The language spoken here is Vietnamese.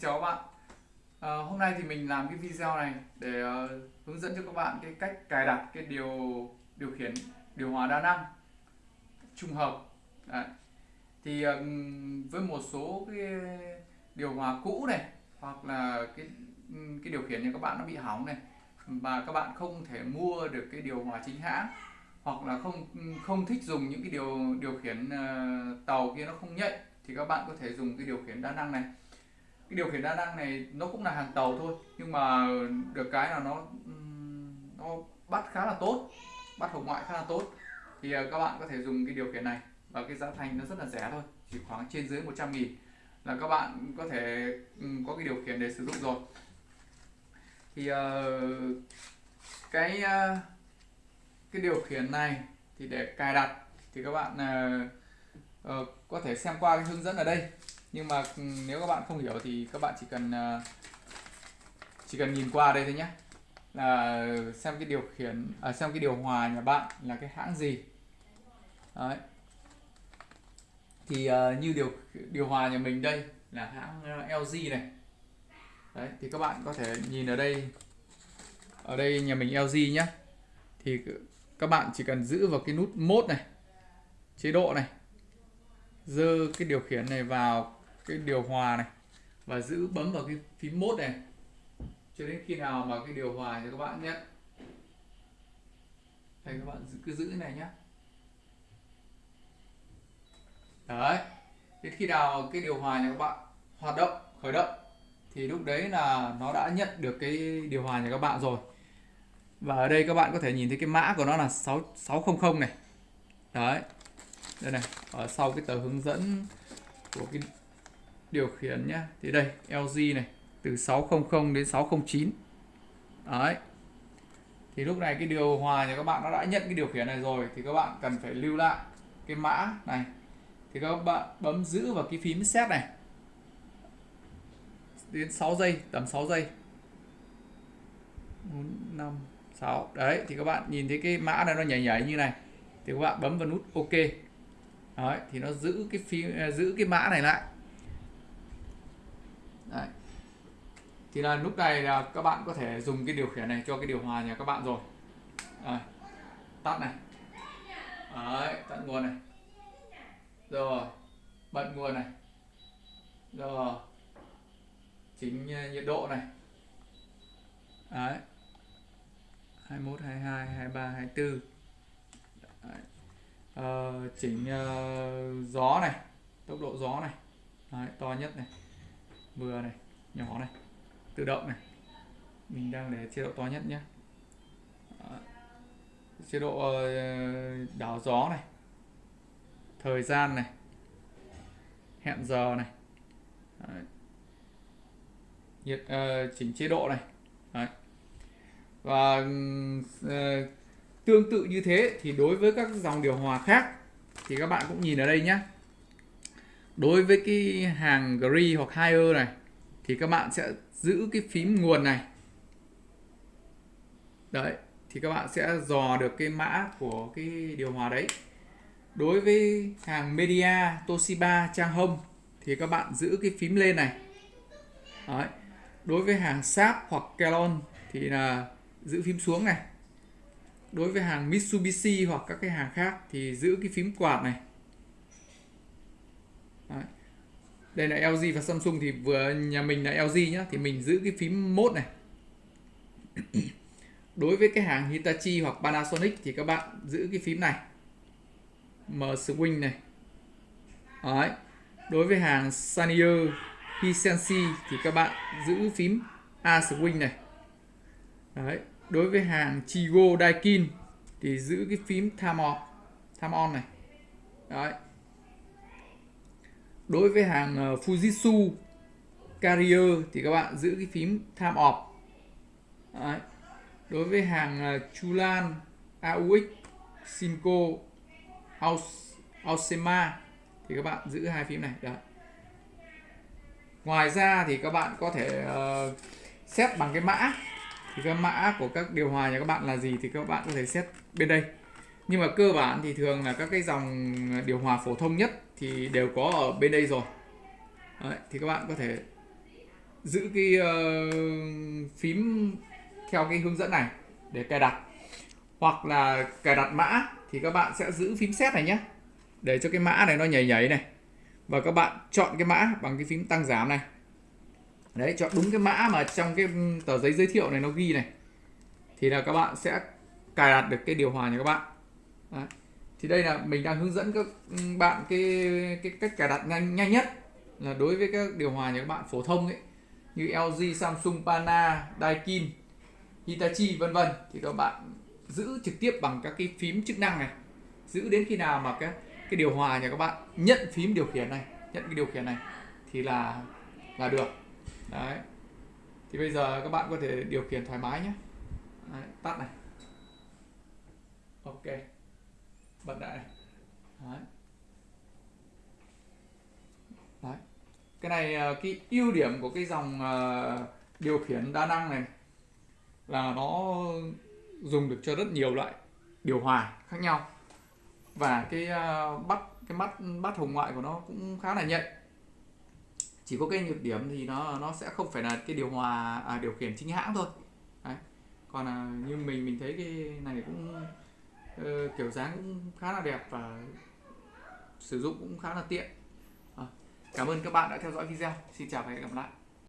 Xin chào các bạn. À, Hôm nay thì mình làm cái video này để uh, hướng dẫn cho các bạn cái cách cài đặt cái điều điều khiển điều hòa đa năng trung hợp. Đấy. thì uh, với một số cái điều hòa cũ này hoặc là cái cái điều khiển nhà các bạn nó bị hỏng này và các bạn không thể mua được cái điều hòa chính hãng hoặc là không không thích dùng những cái điều điều khiển uh, tàu kia nó không nhạy thì các bạn có thể dùng cái điều khiển đa năng này cái điều khiển đa năng này nó cũng là hàng tàu thôi nhưng mà được cái là nó nó bắt khá là tốt bắt hồng ngoại khá là tốt. Thì à, các bạn có thể dùng cái điều khiển này và cái giá thành nó rất là rẻ thôi chỉ khoảng trên dưới 100 nghìn là các bạn có thể có cái điều khiển để sử dụng rồi. Thì ờ, cái à, cái điều khiển này thì để cài đặt thì các bạn uh, có thể xem qua cái hướng dẫn ở đây nhưng mà ừ, nếu các bạn không hiểu thì các bạn chỉ cần ờ, chỉ cần nhìn qua đây thôi nhé. Là xem cái điều khiển à, xem cái điều hòa nhà bạn là cái hãng gì. Đấy. thì uh, như điều điều hòa nhà mình đây là hãng ờ, LG này. Đấy thì các bạn có thể nhìn ở đây ở đây nhà mình LG nhé. Thì các bạn chỉ cần giữ vào cái nút mode này chế độ này dơ cái điều khiển này vào cái điều hòa này và giữ bấm vào cái phím mốt này. Cho đến khi nào mà cái điều hòa cho các bạn nhé. Đây, các bạn cứ giữ này nhé. Đấy. Đến khi nào cái điều hòa nhà các bạn hoạt động, khởi động, thì lúc đấy là nó đã nhận được cái điều hòa nhà các bạn rồi. Và ở đây các bạn có thể nhìn thấy cái mã của nó là 6 600 này. Đấy. Đây này, ở sau cái tờ hướng dẫn của cái điều khiển nhé thì đây LG này, từ 600 đến 609 đấy. Thì lúc này cái điều hòa nhà các bạn nó đã nhận cái điều khiển này rồi, thì các bạn cần phải lưu lại cái mã này. Thì các bạn bấm giữ vào cái phím set này. Đến 6 giây, tầm 6 giây. 4 5 6 đấy, thì các bạn nhìn thấy cái mã này nó nhảy nhảy như này. Thì các bạn bấm vào nút OK. Đấy, thì nó giữ cái phím à, giữ cái mã này lại. Đấy. thì là lúc này là các bạn có thể dùng cái điều khiển này cho cái điều hòa nhà các bạn rồi. Đấy. tắt này. Đấy, tắt nguồn này. Rồi. Bật nguồn này. Rồi. Chính ờ, nhiệt độ này. Đấy. 21 22 23 24 Đấy. Ờ, uh, chỉnh uh, ờ, gió này. Tốc độ gió này. Đấy, to nhất này vừa này nhỏ này tự động này. Mình đang để chế độ to nhất nhé. Chế độ ờ, đảo gió này thời gian này hẹn giờ này. Đấy. nhiệt uh, chỉnh chế độ này. Đấy. và uh, tương tự như thế thì đối với các dòng điều hòa khác thì các bạn cũng nhìn ở đây nhé đối với cái hàng Gree hoặc Higher này, thì các bạn sẽ giữ cái phím nguồn này. Đấy, thì các bạn sẽ dò được cái mã của cái điều hòa đấy. Đối với hàng Media, Toshiba, Trang Home thì các bạn giữ cái phím lên này. Đấy. đối với hàng Sharp hoặc Kelon thì là giữ phím xuống này. Đối với hàng Mitsubishi hoặc các cái hàng khác thì giữ cái phím quạt này Đấy đây là LG và Samsung thì vừa nhà mình là LG nhá thì mình giữ cái phím mode này. Đối với cái hàng Hitachi hoặc Panasonic thì các bạn giữ cái phím này. M swing này. Đấy. đối với hàng Sanyo Hisensi thì các bạn giữ phím A swing này. Đấy. đối với hàng Chigo Daikin thì giữ cái phím time on, time on này. Đấy đối với hàng ờ, Fujitsu Carrier thì các bạn giữ cái phím time off Đấy. đối với hàng ờ, Chulan AUX Simco Ausema thì các bạn giữ hai phím này Đấy. ngoài ra thì các bạn có thể ờ, uh, set bằng cái mã thì cái mã của các điều hòa nhà các bạn là gì thì các bạn có thể set bên đây nhưng mà cơ bản thì thường là các cái dòng điều hòa phổ thông nhất thì đều có ở bên đây rồi. Đấy, thì các bạn có thể giữ cái uh, phím theo cái hướng dẫn này để cài đặt. Hoặc là cài đặt mã thì các bạn sẽ giữ phím set này nhé để cho cái mã này nó nhảy nhảy này. Và các bạn chọn cái mã bằng cái phím tăng giảm này. Đấy chọn đúng cái mã mà trong cái tờ giấy giới thiệu này nó ghi này. Thì là các bạn sẽ cài đặt được cái điều hòa nhà các bạn đấy. thì đây là mình đang hướng dẫn các ừ, bạn cái cái cách cài đặt nhanh nhanh nhất là đối với các điều hòa nhà các bạn phổ thông ấy như LG, Samsung, Pana, Daikin, Hitachi vân vân. Thì các bạn giữ trực tiếp bằng các cái phím chức năng này. Giữ đến khi nào mà cái cái điều hòa nhà các bạn nhận phím điều khiển này nhận cái điều khiển này thì là là được. Đấy. Thì bây giờ các bạn có thể điều khiển thoải mái nhé. Đấy, tắt này. Ok bật lại này đấy. đấy. Cái này ờ, cái ưu điểm của cái dòng ờ, điều khiển đa năng này là nó dùng được cho rất nhiều loại điều hòa khác nhau. Và cái ờ, bắt cái mắt bắt hồng ngoại của nó cũng khá là nhạy. Chỉ có cái nhược điểm thì nó nó sẽ không phải là cái điều hòa à, điều khiển chính hãng thôi. Đấy. còn là như mình mình thấy cái này cũng uh, kiểu dáng cũng khá là đẹp và sử dụng cũng khá là tiện. À, cảm ơn các bạn đã theo dõi video. Xin chào và hẹn gặp lại.